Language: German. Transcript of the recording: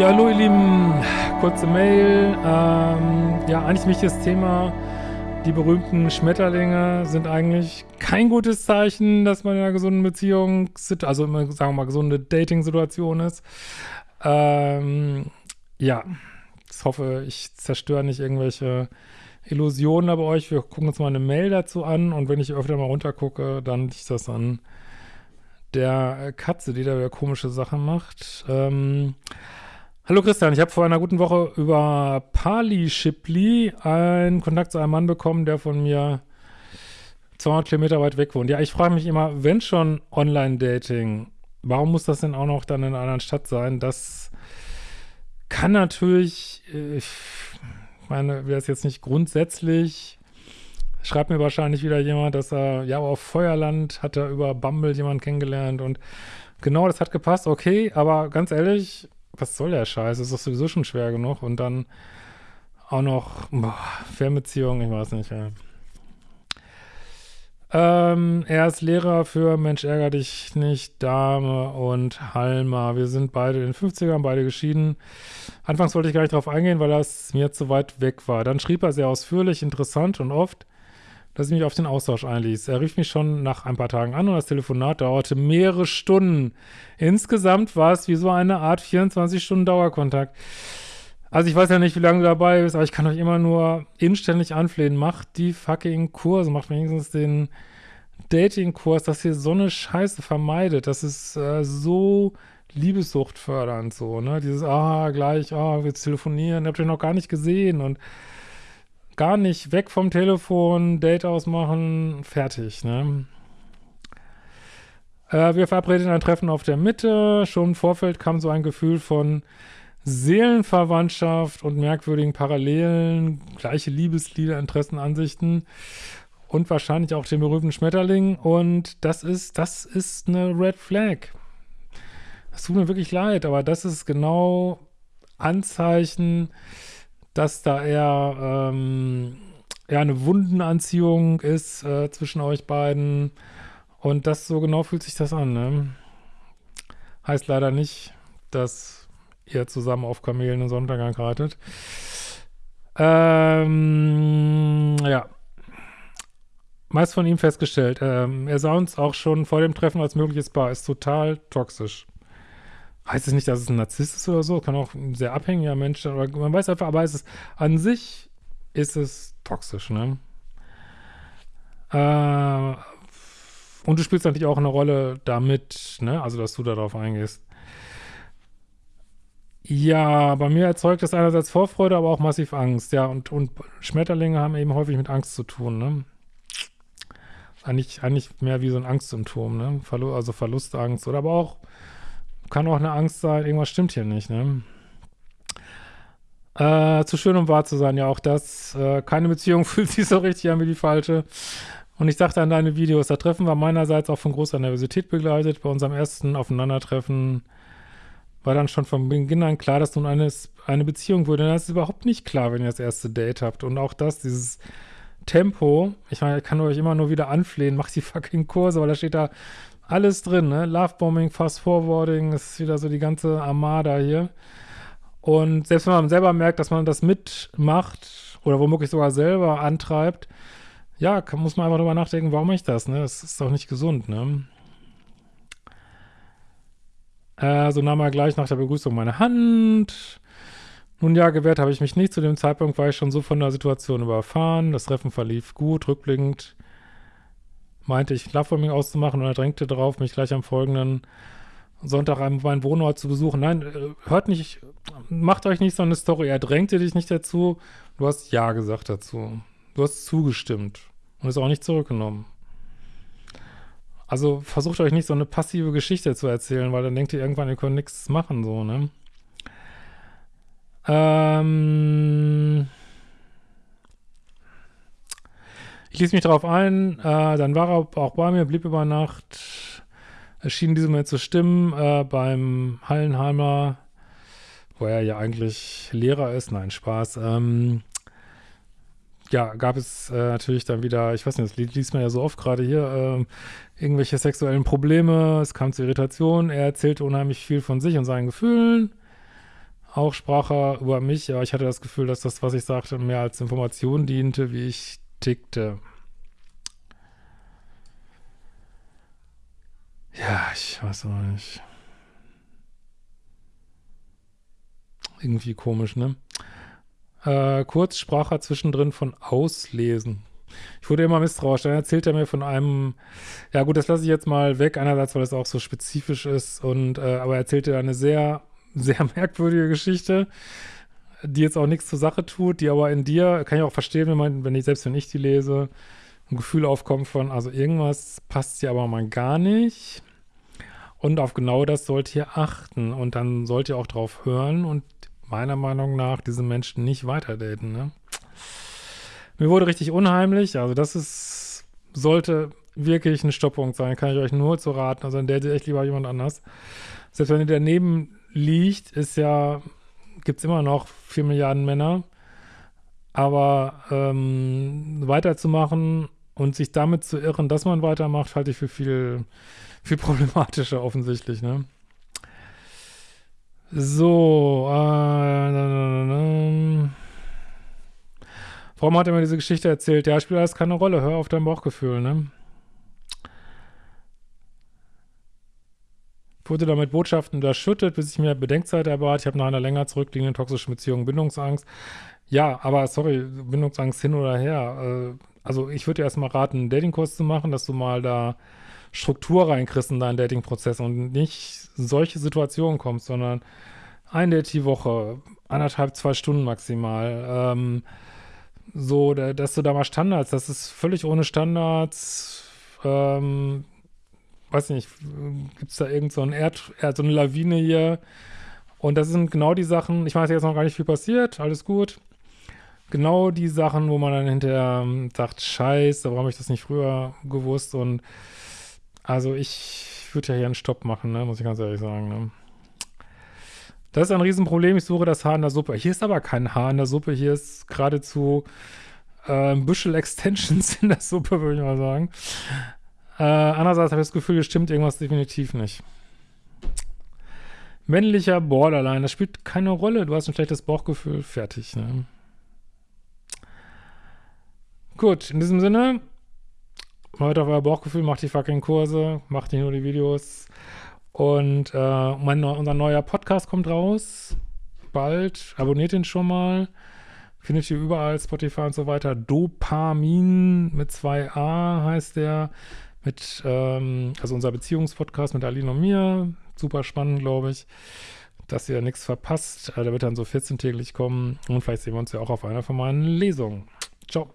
Ja, hallo ihr Lieben, kurze Mail. Ähm, ja, eigentlich wichtiges Thema. Die berühmten Schmetterlinge sind eigentlich kein gutes Zeichen, dass man in einer gesunden Beziehung, also sagen wir mal, gesunde Dating-Situation ist. Ähm, ja, ich hoffe, ich zerstöre nicht irgendwelche Illusionen bei euch. Wir gucken uns mal eine Mail dazu an und wenn ich öfter mal runtergucke, dann liegt das an der Katze, die da wieder komische Sachen macht. Ähm, Hallo Christian, ich habe vor einer guten Woche über Pali Shipley einen Kontakt zu einem Mann bekommen, der von mir 200 Kilometer weit weg wohnt. Ja, ich frage mich immer, wenn schon Online-Dating, warum muss das denn auch noch dann in einer anderen Stadt sein? Das kann natürlich, äh, ich meine, wäre es jetzt nicht grundsätzlich, schreibt mir wahrscheinlich wieder jemand, dass er, ja, auf Feuerland hat er über Bumble jemanden kennengelernt und genau, das hat gepasst, okay, aber ganz ehrlich, was soll der Scheiß? Das ist doch sowieso schon schwer genug. Und dann auch noch, boah, Fernbeziehung, ich weiß nicht, ja. Ähm, er ist Lehrer für Mensch ärger dich nicht, Dame und Halma. Wir sind beide in den 50ern, beide geschieden. Anfangs wollte ich gar nicht drauf eingehen, weil das mir zu weit weg war. Dann schrieb er sehr ausführlich, interessant und oft dass ich mich auf den Austausch einließ. Er rief mich schon nach ein paar Tagen an und das Telefonat dauerte mehrere Stunden. Insgesamt war es wie so eine Art 24-Stunden-Dauerkontakt. Also ich weiß ja nicht, wie lange du dabei bist, aber ich kann euch immer nur inständig anflehen, macht die fucking Kurse, macht wenigstens den Dating-Kurs, dass ihr so eine Scheiße vermeidet. Das ist äh, so Liebessucht fördernd so, ne? Dieses, ah, gleich, ah, wir telefonieren, habt ihr noch gar nicht gesehen und gar nicht weg vom Telefon, Date ausmachen, fertig, ne? Äh, wir verabredeten ein Treffen auf der Mitte. Schon im Vorfeld kam so ein Gefühl von Seelenverwandtschaft und merkwürdigen Parallelen, gleiche Liebeslieder, Interessen, Ansichten und wahrscheinlich auch den berühmten Schmetterling. Und das ist, das ist eine Red Flag. Es tut mir wirklich leid, aber das ist genau Anzeichen, dass da eher ähm, ja, eine Wundenanziehung ist äh, zwischen euch beiden. Und das so genau fühlt sich das an. Ne? Heißt leider nicht, dass ihr zusammen auf Kamelen den Sonntag reitet. Ähm, ja. Meist von ihm festgestellt. Ähm, er sah uns auch schon vor dem Treffen als mögliches Paar. Ist total toxisch heißt es nicht, dass es ein Narzisst ist oder so, kann auch ein sehr abhängiger Mensch sein, man weiß einfach, aber es ist, an sich ist es toxisch, ne? Äh, und du spielst natürlich auch eine Rolle damit, ne? Also, dass du darauf eingehst. Ja, bei mir erzeugt das einerseits Vorfreude, aber auch massiv Angst, ja. Und, und Schmetterlinge haben eben häufig mit Angst zu tun, ne? Eigentlich, eigentlich mehr wie so ein Angstsymptom, ne? Verlu also Verlustangst oder aber auch kann auch eine Angst sein, irgendwas stimmt hier nicht, ne? Äh, zu schön, um wahr zu sein, ja, auch das. Äh, keine Beziehung fühlt sich so richtig an wie die falsche. Und ich dachte an deine Videos, das Treffen war meinerseits auch von großer Nervosität begleitet. Bei unserem ersten Aufeinandertreffen war dann schon von Beginn an klar, dass nun eine, eine Beziehung würde. Das ist überhaupt nicht klar, wenn ihr das erste Date habt. Und auch das, dieses Tempo, ich meine, ich kann euch immer nur wieder anflehen, macht die fucking Kurse, weil da steht da alles drin, ne? Lovebombing, Fast Forwarding, ist wieder so die ganze Armada hier. Und selbst wenn man selber merkt, dass man das mitmacht oder womöglich sogar selber antreibt, ja, muss man einfach drüber nachdenken, warum ich das, ne? Das ist doch nicht gesund, ne? Äh, so nahm er gleich nach der Begrüßung meine Hand. Nun ja, gewährt habe ich mich nicht. Zu dem Zeitpunkt war ich schon so von der Situation überfahren. Das Treffen verlief gut, rückblickend meinte ich, Lovebombing auszumachen und er drängte darauf, mich gleich am folgenden Sonntag meinen Wohnort zu besuchen. Nein, äh, hört nicht, macht euch nicht so eine Story. Er drängte dich nicht dazu. Du hast Ja gesagt dazu. Du hast zugestimmt und es auch nicht zurückgenommen. Also versucht euch nicht so eine passive Geschichte zu erzählen, weil dann denkt ihr irgendwann, ihr könnt nichts machen, so, ne? Ähm Ich ließ mich darauf ein, äh, dann war er auch bei mir, blieb über Nacht. Es schien diesem Moment zu stimmen äh, beim Hallenheimer, wo er ja eigentlich Lehrer ist. Nein, Spaß. Ähm, ja, gab es äh, natürlich dann wieder, ich weiß nicht, das liest man ja so oft gerade hier, äh, irgendwelche sexuellen Probleme, es kam zu Irritation, er erzählte unheimlich viel von sich und seinen Gefühlen. Auch sprach er über mich, aber ich hatte das Gefühl, dass das, was ich sagte, mehr als Information diente, wie ich tickte. Ja, ich weiß auch nicht. Irgendwie komisch, ne? Äh, kurz sprach er zwischendrin von Auslesen. Ich wurde immer misstrauisch. Dann erzählt er mir von einem, ja gut, das lasse ich jetzt mal weg, einerseits, weil es auch so spezifisch ist, und äh, aber er erzählte eine sehr, sehr merkwürdige Geschichte, die jetzt auch nichts zur Sache tut, die aber in dir, kann ich auch verstehen, wenn man, wenn ich, selbst wenn ich die lese, ein Gefühl aufkommt von, also irgendwas passt hier aber mal gar nicht. Und auf genau das sollt ihr achten. Und dann sollt ihr auch drauf hören und meiner Meinung nach diese Menschen nicht weiterdaten, ne? Mir wurde richtig unheimlich, also das ist, sollte wirklich ein Stopppunkt sein, kann ich euch nur zu raten, also dann date echt lieber jemand anders. Selbst wenn ihr daneben liegt, ist ja, gibt es immer noch 4 Milliarden Männer, aber ähm, weiterzumachen und sich damit zu irren, dass man weitermacht, halte ich für viel, viel problematischer offensichtlich, ne? So, äh, Warum hat er mir diese Geschichte erzählt? Ja, spielt alles keine Rolle. Hör auf dein Bauchgefühl, ne? Wurde damit Botschaften unterschüttet, bis ich mir Bedenkzeit erbat. Ich habe nach einer länger zurückliegenden toxischen Beziehung Bindungsangst. Ja, aber sorry, Bindungsangst hin oder her. Äh, also ich würde dir erstmal raten, einen Datingkurs zu machen, dass du mal da Struktur reinkriegst in deinen Datingprozess und nicht solche Situationen kommst, sondern ein Date die Woche, anderthalb, zwei Stunden maximal. Ähm, so, dass du da mal Standards, das ist völlig ohne Standards, ähm, weiß nicht, gibt es da irgend so, ein Erd, so eine Lawine hier und das sind genau die Sachen, ich weiß jetzt noch gar nicht viel passiert, alles gut, genau die Sachen, wo man dann hinterher ähm, sagt, scheiße, warum habe ich das nicht früher gewusst und also ich würde ja hier einen Stopp machen, ne, muss ich ganz ehrlich sagen, ne. Das ist ein Riesenproblem. Ich suche das Haar in der Suppe. Hier ist aber kein Haar in der Suppe. Hier ist geradezu äh, Büschel Extensions in der Suppe, würde ich mal sagen. Äh, andererseits habe ich das Gefühl, hier stimmt irgendwas definitiv nicht. Männlicher Borderline, das spielt keine Rolle. Du hast ein schlechtes Bauchgefühl. Fertig, ne? Gut, in diesem Sinne, hört auf euer Bauchgefühl, macht die fucking Kurse, macht nicht nur die Videos. Und äh, mein, unser neuer Podcast kommt raus. Bald. Abonniert ihn schon mal. Findet ihr überall, Spotify und so weiter. Dopamin mit 2a heißt der. Mit, ähm, also unser Beziehungspodcast mit Aline und mir. Super spannend, glaube ich. Dass ihr nichts verpasst. Äh, der wird dann so 14-täglich kommen. Und vielleicht sehen wir uns ja auch auf einer von meinen Lesungen. Ciao.